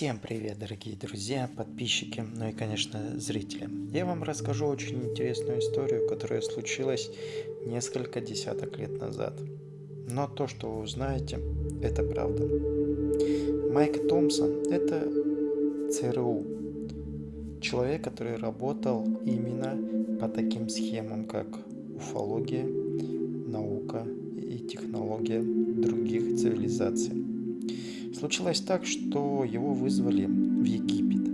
Всем привет, дорогие друзья, подписчики, ну и, конечно, зрители. Я вам расскажу очень интересную историю, которая случилась несколько десяток лет назад. Но то, что вы узнаете, это правда. Майк Томпсон – это ЦРУ. Человек, который работал именно по таким схемам, как уфология, наука и технология других цивилизаций. Случилось так, что его вызвали в Египет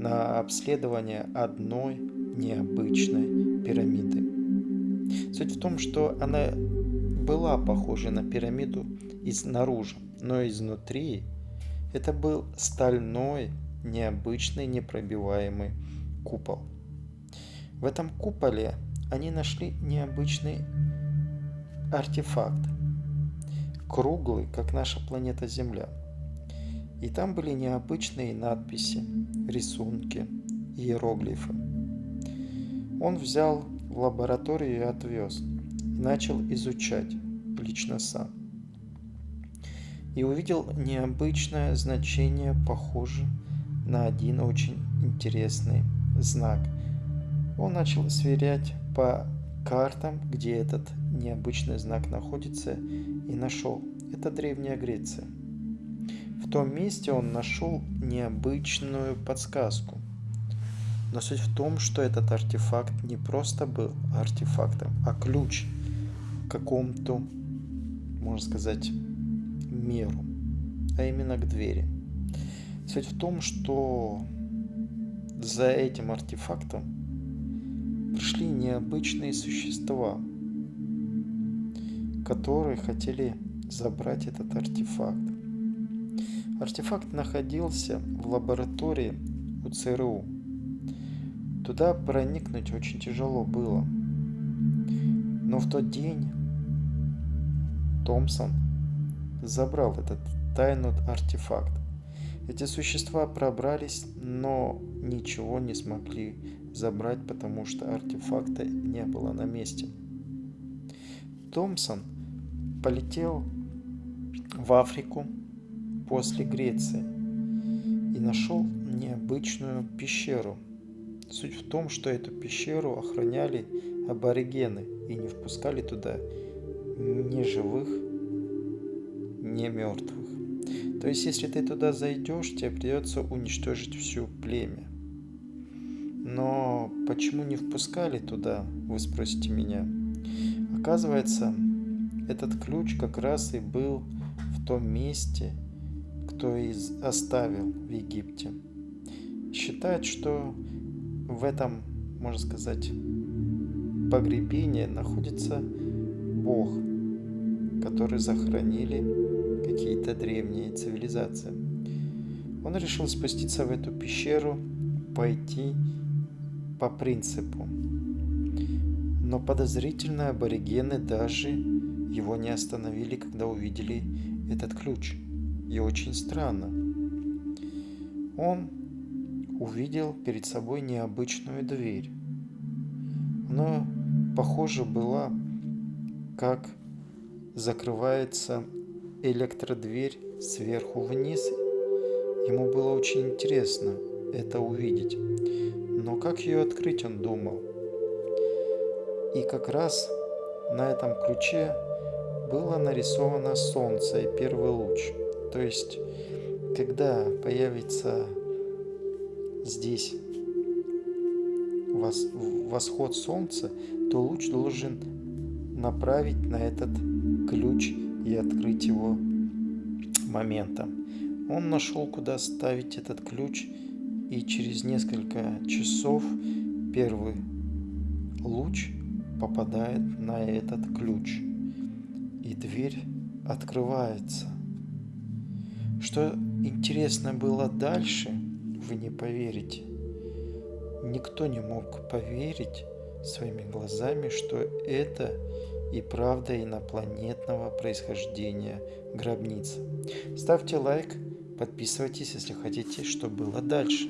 на обследование одной необычной пирамиды. Суть в том, что она была похожа на пирамиду изнаружи, но изнутри это был стальной, необычный, непробиваемый купол. В этом куполе они нашли необычный артефакт, круглый, как наша планета Земля. И там были необычные надписи, рисунки, иероглифы. Он взял в лабораторию и отвез, и начал изучать лично сам. И увидел необычное значение, похоже на один очень интересный знак. Он начал сверять по картам, где этот необычный знак находится, и нашел. Это Древняя Греция. В том месте он нашел необычную подсказку. Но суть в том, что этот артефакт не просто был артефактом, а ключ к какому-то, можно сказать, меру, а именно к двери. Суть в том, что за этим артефактом пришли необычные существа, которые хотели забрать этот артефакт. Артефакт находился в лаборатории у ЦРУ. Туда проникнуть очень тяжело было. Но в тот день Томпсон забрал этот тайный артефакт. Эти существа пробрались, но ничего не смогли забрать, потому что артефакта не было на месте. Томпсон полетел в Африку после Греции и нашел необычную пещеру. Суть в том, что эту пещеру охраняли аборигены и не впускали туда ни живых, ни мертвых. То есть, если ты туда зайдешь, тебе придется уничтожить всю племя. Но почему не впускали туда, вы спросите меня. Оказывается, этот ключ как раз и был в том месте, кто из оставил в Египте. Считают, что в этом, можно сказать, погребении находится Бог, который захоронили какие-то древние цивилизации. Он решил спуститься в эту пещеру, пойти по принципу. Но подозрительно аборигены даже его не остановили, когда увидели этот ключ. И очень странно. Он увидел перед собой необычную дверь. Она, похоже, была как закрывается электродверь сверху вниз. Ему было очень интересно это увидеть. Но как ее открыть, он думал. И как раз на этом ключе было нарисовано солнце и первый луч. То есть, когда появится здесь восход солнца, то луч должен направить на этот ключ и открыть его моментом. Он нашел, куда ставить этот ключ, и через несколько часов первый луч попадает на этот ключ, и дверь открывается. Что интересно было дальше, вы не поверите. Никто не мог поверить своими глазами, что это и правда инопланетного происхождения гробница. Ставьте лайк, подписывайтесь, если хотите, что было дальше.